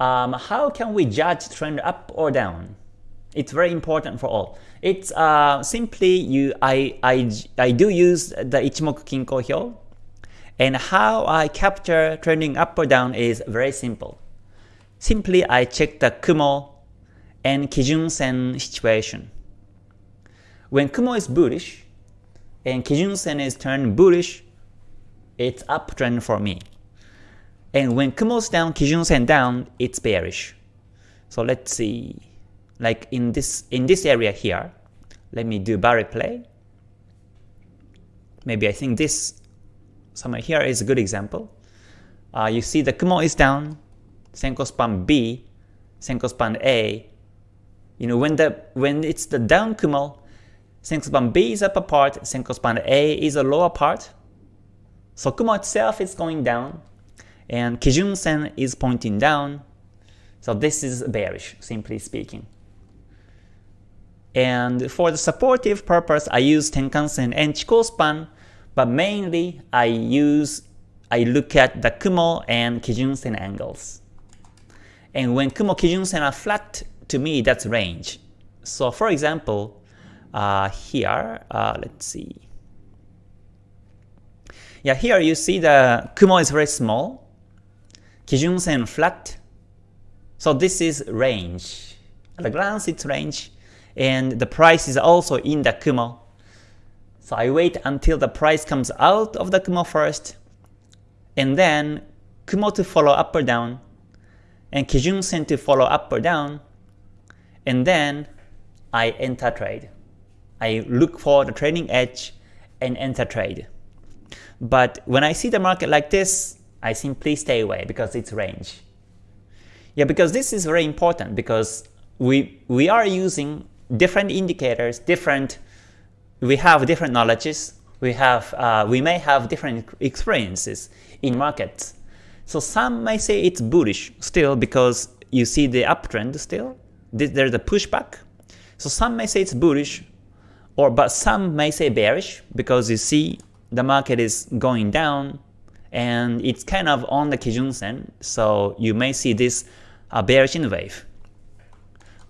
um, how can we judge trend up or down? It's very important for all. It's uh, simply you. I, I I do use the Ichimoku Kinko Hyo, and how I capture trending up or down is very simple. Simply I check the Kumo and Kijun Sen situation. When Kumo is bullish and Kijun Sen is turned bullish, it's uptrend for me. And when Kumo's down, Kijun Sen down, it's bearish. So let's see, like in this in this area here, let me do bar replay. Maybe I think this somewhere here is a good example. Uh, you see the Kumo is down, Senkou span B, Senkou span A. You know when the when it's the down Kumo, Senkou span B is upper part, Senkou span A is a lower part. So Kumo itself is going down, and Kijun Sen is pointing down. So this is bearish, simply speaking. And for the supportive purpose, I use Tenkan Sen and Chikou span, but mainly I use I look at the Kumo and Kijun Sen angles. And when Kumo Kijun Sen are flat, to me that's range. So for example, uh, here, uh, let's see. Yeah, here you see the Kumo is very small, Kijun Sen flat. So this is range. At a glance it's range, and the price is also in the Kumo. So I wait until the price comes out of the Kumo first, and then Kumo to follow up or down, and Kijun Sen to follow up or down, and then I enter trade. I look for the trading edge and enter trade. But when I see the market like this, I simply stay away because it's range. Yeah, because this is very important because we we are using different indicators, different we have different knowledges, we have uh, we may have different experiences in markets. So some may say it's bullish still because you see the uptrend still. There's a pushback. So some may say it's bullish, or but some may say bearish because you see the market is going down and it's kind of on the Kijun Sen. So you may see this uh, bearish wave.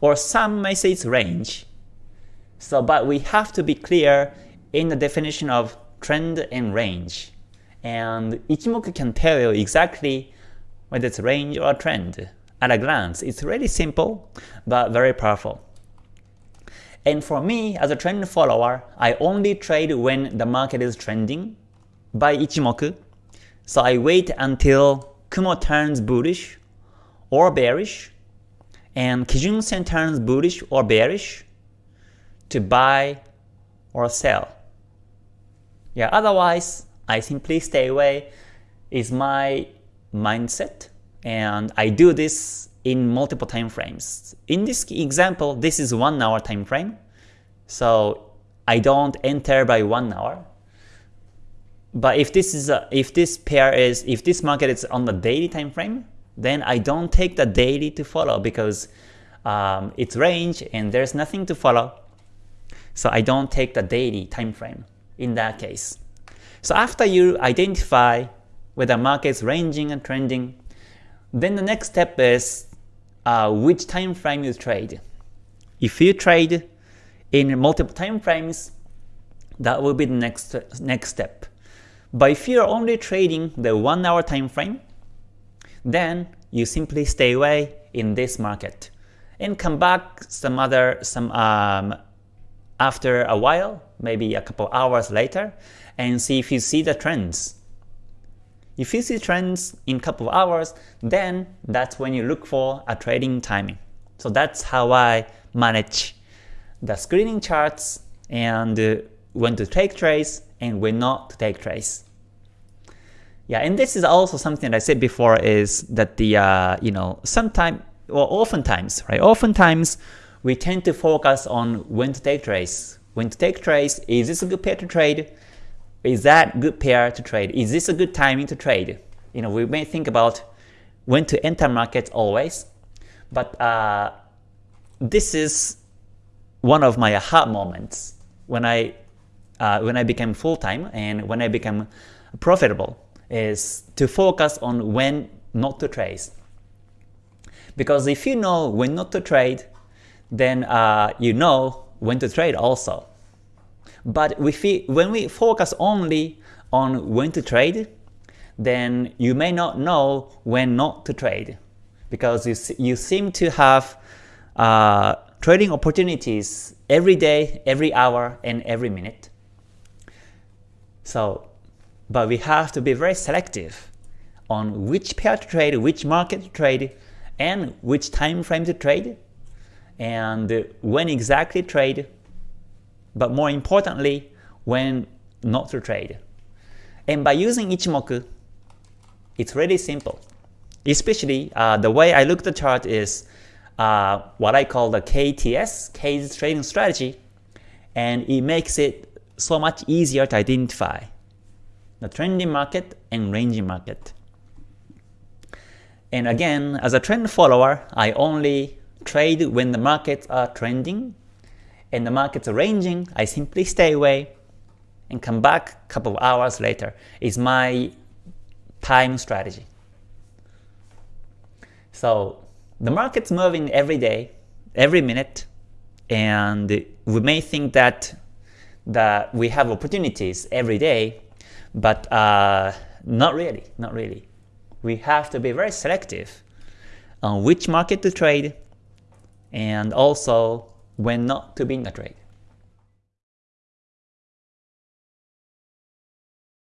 Or some may say it's range. So but we have to be clear in the definition of trend and range. And Ichimoku can tell you exactly whether it's range or trend at a glance. It's really simple, but very powerful. And for me, as a trend follower, I only trade when the market is trending by Ichimoku. So I wait until Kumo turns bullish or bearish, and Kijun Sen turns bullish or bearish to buy or sell. Yeah, otherwise, I simply stay away is my mindset and I do this in multiple time frames. In this example, this is 1 hour time frame. So I don't enter by 1 hour. But if this is a, if this pair is if this market is on the daily time frame, then I don't take the daily to follow because um, it's range and there's nothing to follow. So I don't take the daily time frame in that case. So after you identify whether market is ranging and trending, then the next step is uh, which time frame you trade. If you trade in multiple time frames, that will be the next next step. But if you're only trading the 1 hour time frame, then you simply stay away in this market and come back some other some um, after a while, maybe a couple hours later, and see if you see the trends. If you see trends in couple of hours, then that's when you look for a trading timing. So that's how I manage the screening charts and uh, when to take trades and when not to take trades. Yeah, and this is also something that I said before is that the uh, you know sometimes or oftentimes right oftentimes we tend to focus on when to take trades. When to take trades, is this a good pair to trade? Is that good pair to trade? Is this a good timing to trade? You know, we may think about when to enter markets always, but uh, this is one of my aha moments when I uh, when I became full time and when I became profitable is to focus on when not to trade. Because if you know when not to trade, then uh, you know when to trade also. But if we, when we focus only on when to trade, then you may not know when not to trade because you, you seem to have uh, trading opportunities every day, every hour, and every minute. So, but we have to be very selective on which pair to trade, which market to trade, and which time frame to trade, and when exactly trade, but more importantly, when not to trade. And by using Ichimoku, it's really simple. Especially uh, the way I look at the chart is uh, what I call the KTS, K's trading strategy, and it makes it so much easier to identify the trending market and ranging market. And again, as a trend follower, I only trade when the markets are trending, and the markets are ranging, I simply stay away and come back a couple of hours later. Is my time strategy. So the market's moving every day, every minute, and we may think that that we have opportunities every day, but uh, not really, not really. We have to be very selective on which market to trade and also when not to be in the trade.